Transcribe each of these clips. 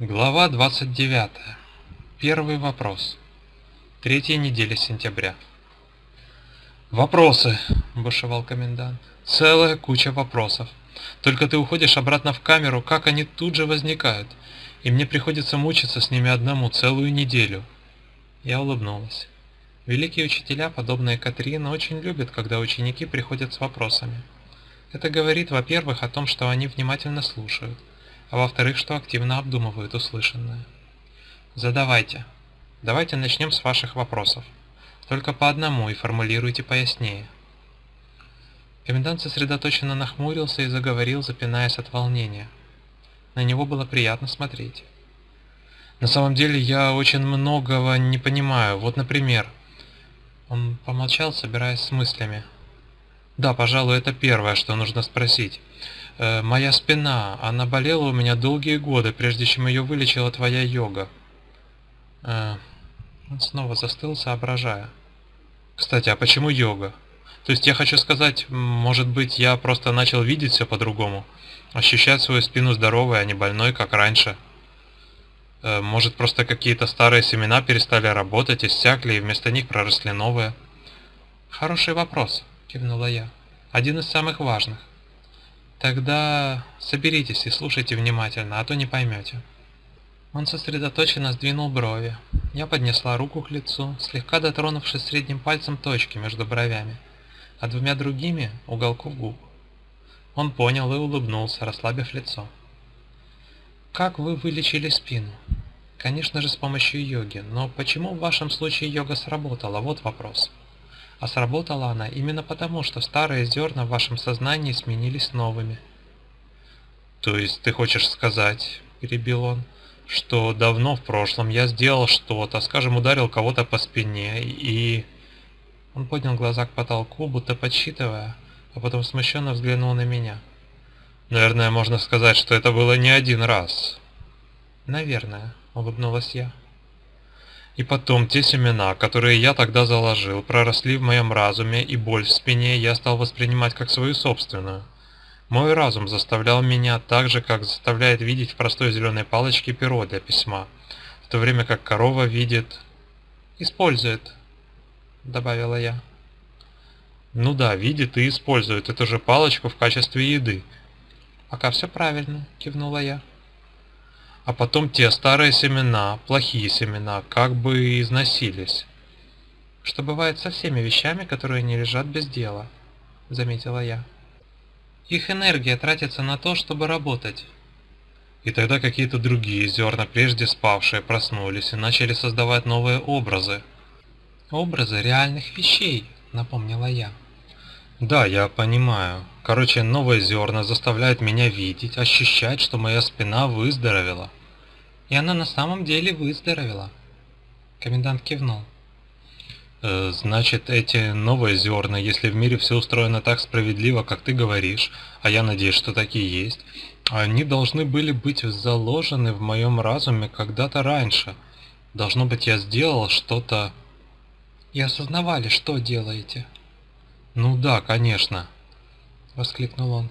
Глава 29. Первый вопрос. Третья неделя сентября. «Вопросы!» – бушевал комендант. «Целая куча вопросов. Только ты уходишь обратно в камеру, как они тут же возникают, и мне приходится мучиться с ними одному целую неделю». Я улыбнулась. Великие учителя, подобные Катрин, очень любят, когда ученики приходят с вопросами. Это говорит, во-первых, о том, что они внимательно слушают, а во-вторых, что активно обдумывают услышанное. Задавайте. Давайте начнем с ваших вопросов. Только по одному и формулируйте пояснее. Комендант сосредоточенно нахмурился и заговорил, запинаясь от волнения. На него было приятно смотреть. На самом деле я очень многого не понимаю. Вот, например, он помолчал, собираясь с мыслями. Да, пожалуй, это первое, что нужно спросить. Э, моя спина, она болела у меня долгие годы, прежде чем ее вылечила твоя йога. Э, он снова застыл, соображая. Кстати, а почему йога? То есть я хочу сказать, может быть, я просто начал видеть все по-другому, ощущать свою спину здоровой, а не больной, как раньше. Э, может, просто какие-то старые семена перестали работать, иссякли, и вместо них проросли новые? Хороший вопрос, кивнула я. Один из самых важных. Тогда соберитесь и слушайте внимательно, а то не поймете. Он сосредоточенно сдвинул брови. Я поднесла руку к лицу, слегка дотронувшись средним пальцем точки между бровями, а двумя другими – уголков губ. Он понял и улыбнулся, расслабив лицо. Как вы вылечили спину? Конечно же с помощью йоги, но почему в вашем случае йога сработала? Вот вопрос. А сработала она именно потому, что старые зерна в вашем сознании сменились новыми. То есть ты хочешь сказать, перебил он, что давно в прошлом я сделал что-то, скажем, ударил кого-то по спине и... Он поднял глаза к потолку, будто подсчитывая, а потом смущенно взглянул на меня. Наверное, можно сказать, что это было не один раз. Наверное, улыбнулась я. И потом те семена, которые я тогда заложил, проросли в моем разуме, и боль в спине я стал воспринимать как свою собственную. Мой разум заставлял меня так же, как заставляет видеть в простой зеленой палочке перо для письма, в то время как корова видит... «Использует», — добавила я. «Ну да, видит и использует эту же палочку в качестве еды». «Пока все правильно», — кивнула я а потом те старые семена, плохие семена, как бы износились. Что бывает со всеми вещами, которые не лежат без дела, заметила я. Их энергия тратится на то, чтобы работать. И тогда какие-то другие зерна, прежде спавшие, проснулись и начали создавать новые образы. Образы реальных вещей, напомнила я. Да, я понимаю. Короче, новые зерна заставляют меня видеть, ощущать, что моя спина выздоровела. И она на самом деле выздоровела. Комендант кивнул. Э, значит, эти новые зерна, если в мире все устроено так справедливо, как ты говоришь, а я надеюсь, что такие есть, они должны были быть заложены в моем разуме когда-то раньше. Должно быть, я сделал что-то... И осознавали, что делаете. Ну да, конечно, воскликнул он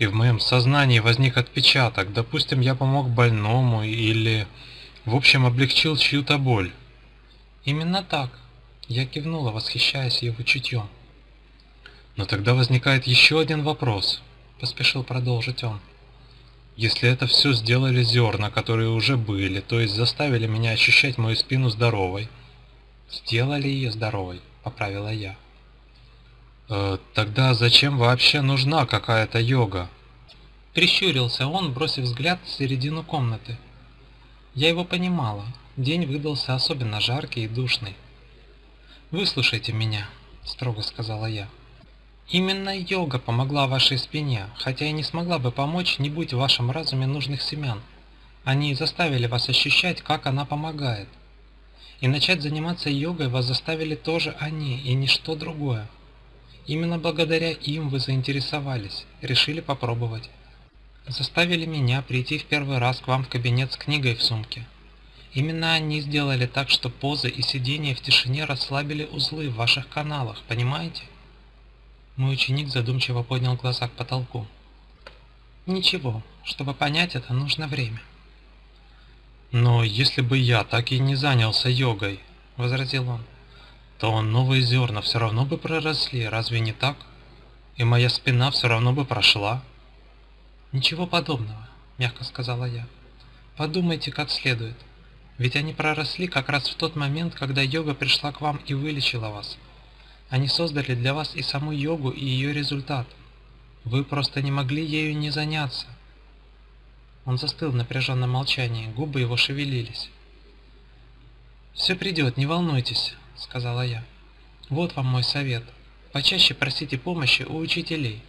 и в моем сознании возник отпечаток. Допустим, я помог больному или, в общем, облегчил чью-то боль. Именно так. Я кивнула, восхищаясь его чутьем. Но тогда возникает еще один вопрос, поспешил продолжить он. Если это все сделали зерна, которые уже были, то есть заставили меня ощущать мою спину здоровой. Сделали ее здоровой, поправила я. Э, тогда зачем вообще нужна какая-то йога? Прищурился он, бросив взгляд в середину комнаты. Я его понимала. День выдался особенно жаркий и душный. «Выслушайте меня», — строго сказала я. «Именно йога помогла вашей спине, хотя и не смогла бы помочь, не будь в вашем разуме нужных семян. Они заставили вас ощущать, как она помогает. И начать заниматься йогой вас заставили тоже они, и ничто другое. Именно благодаря им вы заинтересовались, решили попробовать. Заставили меня прийти в первый раз к вам в кабинет с книгой в сумке. Именно они сделали так, что позы и сидения в тишине расслабили узлы в ваших каналах, понимаете? Мой ученик задумчиво поднял глаза к потолку. Ничего, чтобы понять это, нужно время. Но если бы я так и не занялся йогой, возразил он, то новые зерна все равно бы проросли, разве не так? И моя спина все равно бы прошла. Ничего подобного, мягко сказала я. Подумайте как следует. Ведь они проросли как раз в тот момент, когда йога пришла к вам и вылечила вас. Они создали для вас и саму йогу, и ее результат. Вы просто не могли ею не заняться. Он застыл в напряженном молчании, губы его шевелились. «Все придет, не волнуйтесь», — сказала я. «Вот вам мой совет. Почаще просите помощи у учителей.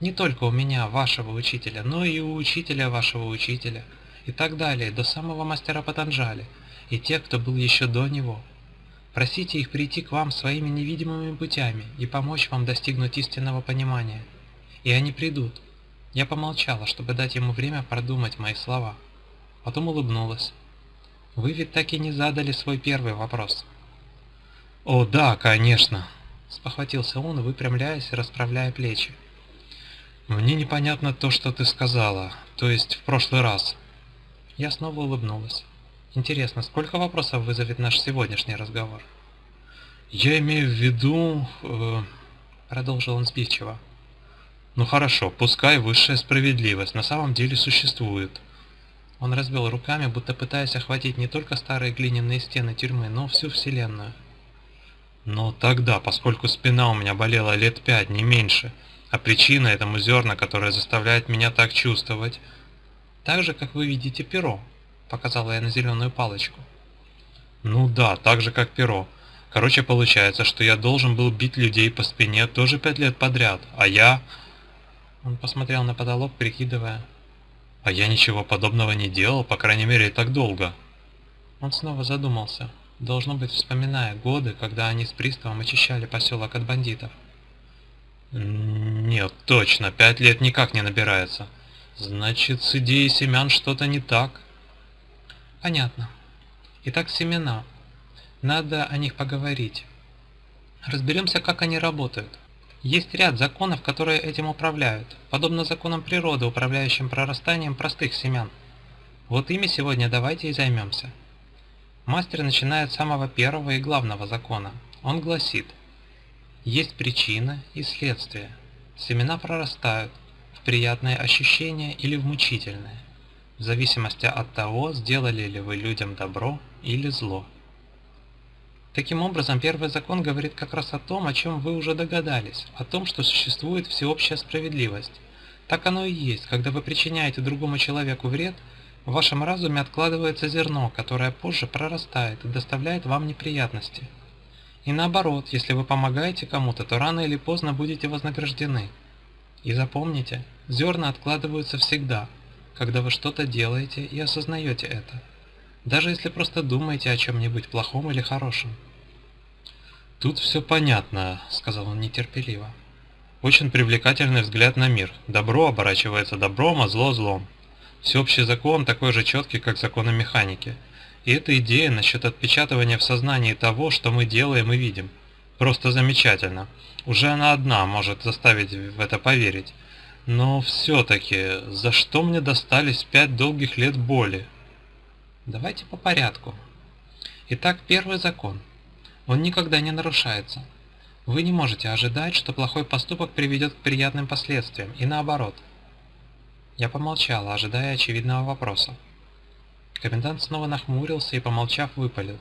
Не только у меня, вашего учителя, но и у учителя вашего учителя, и так далее, до самого мастера Патанджали, и тех, кто был еще до него. Просите их прийти к вам своими невидимыми путями и помочь вам достигнуть истинного понимания. И они придут, я помолчала, чтобы дать ему время продумать мои слова. Потом улыбнулась. Вы ведь так и не задали свой первый вопрос. О, да, конечно, спохватился он, выпрямляясь и расправляя плечи. Мне непонятно то, что ты сказала, то есть в прошлый раз. Я снова улыбнулась. Интересно, сколько вопросов вызовет наш сегодняшний разговор? Я имею в виду, э, продолжил он сбивчиво. Ну хорошо, пускай высшая справедливость на самом деле существует. Он развел руками, будто пытаясь охватить не только старые глиняные стены тюрьмы, но всю вселенную. Но тогда, поскольку спина у меня болела лет пять, не меньше, а причина этому зерна, которое заставляет меня так чувствовать... Так же, как вы видите перо, показала я на зеленую палочку. Ну да, так же, как перо. Короче, получается, что я должен был бить людей по спине тоже пять лет подряд, а я... Он посмотрел на потолок, прикидывая. А я ничего подобного не делал, по крайней мере, так долго. Он снова задумался, должно быть, вспоминая годы, когда они с приставом очищали поселок от бандитов. Нет, точно, пять лет никак не набирается. Значит, с идеей семян что-то не так. Понятно. Итак, семена. Надо о них поговорить. Разберемся, как они работают. Есть ряд законов, которые этим управляют, подобно законам природы, управляющим прорастанием простых семян. Вот ими сегодня давайте и займемся. Мастер начинает с самого первого и главного закона. Он гласит, есть причина и следствие. Семена прорастают в приятное ощущение или в мучительное, в зависимости от того, сделали ли вы людям добро или зло. Таким образом, первый закон говорит как раз о том, о чем вы уже догадались, о том, что существует всеобщая справедливость. Так оно и есть, когда вы причиняете другому человеку вред, в вашем разуме откладывается зерно, которое позже прорастает и доставляет вам неприятности. И наоборот, если вы помогаете кому-то, то рано или поздно будете вознаграждены. И запомните, зерна откладываются всегда, когда вы что-то делаете и осознаете это даже если просто думаете о чем-нибудь плохом или хорошем. «Тут все понятно», — сказал он нетерпеливо. «Очень привлекательный взгляд на мир. Добро оборачивается добром, а зло злом. Всеобщий закон такой же четкий, как законы механики. И эта идея насчет отпечатывания в сознании того, что мы делаем и видим. Просто замечательно. Уже она одна может заставить в это поверить. Но все-таки, за что мне достались пять долгих лет боли? Давайте по порядку. Итак, первый закон. Он никогда не нарушается. Вы не можете ожидать, что плохой поступок приведет к приятным последствиям, и наоборот. Я помолчала, ожидая очевидного вопроса. Комендант снова нахмурился и, помолчав, выпалил.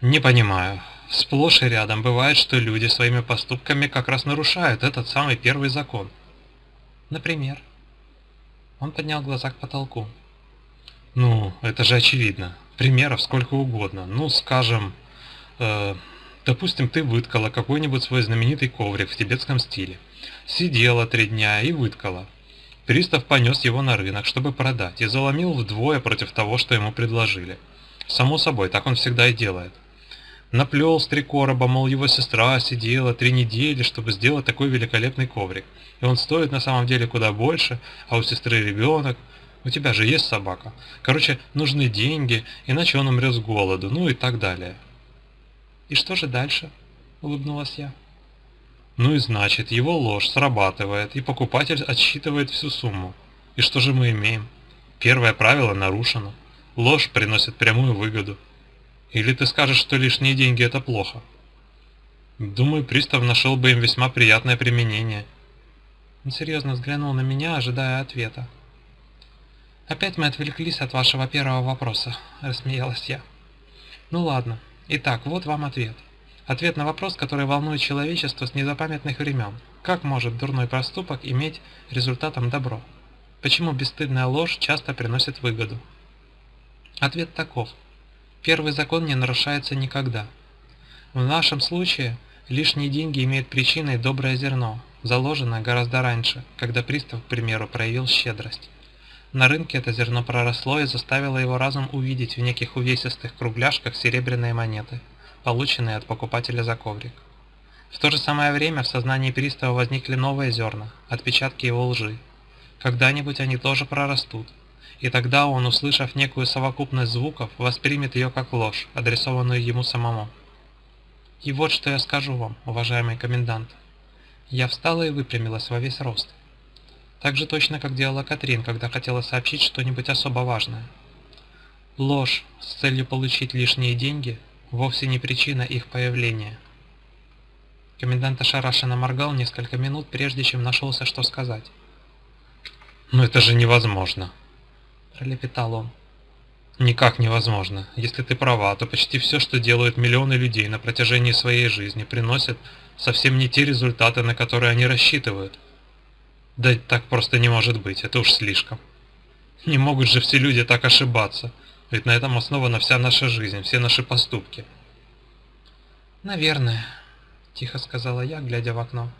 «Не понимаю. Сплошь и рядом бывает, что люди своими поступками как раз нарушают этот самый первый закон». «Например?» Он поднял глаза к потолку. Ну, это же очевидно. Примеров сколько угодно. Ну, скажем, э, допустим, ты выткала какой-нибудь свой знаменитый коврик в тибетском стиле. Сидела три дня и выткала. Пристав понес его на рынок, чтобы продать, и заломил вдвое против того, что ему предложили. Само собой, так он всегда и делает. Наплел с три короба, мол, его сестра сидела три недели, чтобы сделать такой великолепный коврик. И он стоит на самом деле куда больше, а у сестры ребенок. У тебя же есть собака. Короче, нужны деньги, иначе он умрет с голоду, ну и так далее. И что же дальше? Улыбнулась я. Ну и значит, его ложь срабатывает, и покупатель отсчитывает всю сумму. И что же мы имеем? Первое правило нарушено. Ложь приносит прямую выгоду. Или ты скажешь, что лишние деньги это плохо? Думаю, пристав нашел бы им весьма приятное применение. Он серьезно взглянул на меня, ожидая ответа. «Опять мы отвлеклись от вашего первого вопроса», – рассмеялась я. «Ну ладно. Итак, вот вам ответ. Ответ на вопрос, который волнует человечество с незапамятных времен. Как может дурной проступок иметь результатом добро? Почему бесстыдная ложь часто приносит выгоду? Ответ таков. Первый закон не нарушается никогда. В нашем случае лишние деньги имеют причиной доброе зерно, заложенное гораздо раньше, когда пристав, к примеру, проявил щедрость. На рынке это зерно проросло и заставило его разум увидеть в неких увесистых кругляшках серебряные монеты, полученные от покупателя за коврик. В то же самое время в сознании пристава возникли новые зерна, отпечатки его лжи. Когда-нибудь они тоже прорастут, и тогда он, услышав некую совокупность звуков, воспримет ее как ложь, адресованную ему самому. И вот что я скажу вам, уважаемый комендант. Я встала и выпрямилась во весь рост. Так же точно, как делала Катрин, когда хотела сообщить что-нибудь особо важное. Ложь с целью получить лишние деньги вовсе не причина их появления. Комендант ошарашенно моргал несколько минут, прежде чем нашелся, что сказать. «Но это же невозможно!» пролепетал он. Никак невозможно. Если ты права, то почти все, что делают миллионы людей на протяжении своей жизни, приносит совсем не те результаты, на которые они рассчитывают. Да так просто не может быть, это уж слишком. Не могут же все люди так ошибаться, ведь на этом основана вся наша жизнь, все наши поступки. «Наверное», – тихо сказала я, глядя в окно.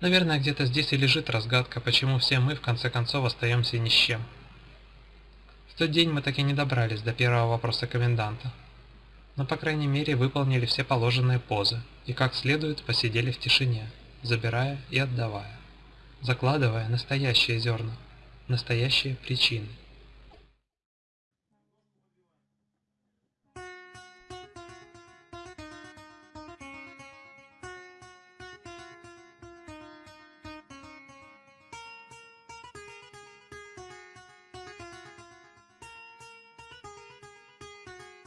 «Наверное, где-то здесь и лежит разгадка, почему все мы в конце концов остаемся ни с чем». В тот день мы так и не добрались до первого вопроса коменданта. Но по крайней мере выполнили все положенные позы и как следует посидели в тишине, забирая и отдавая, закладывая настоящие зерна, настоящие причины.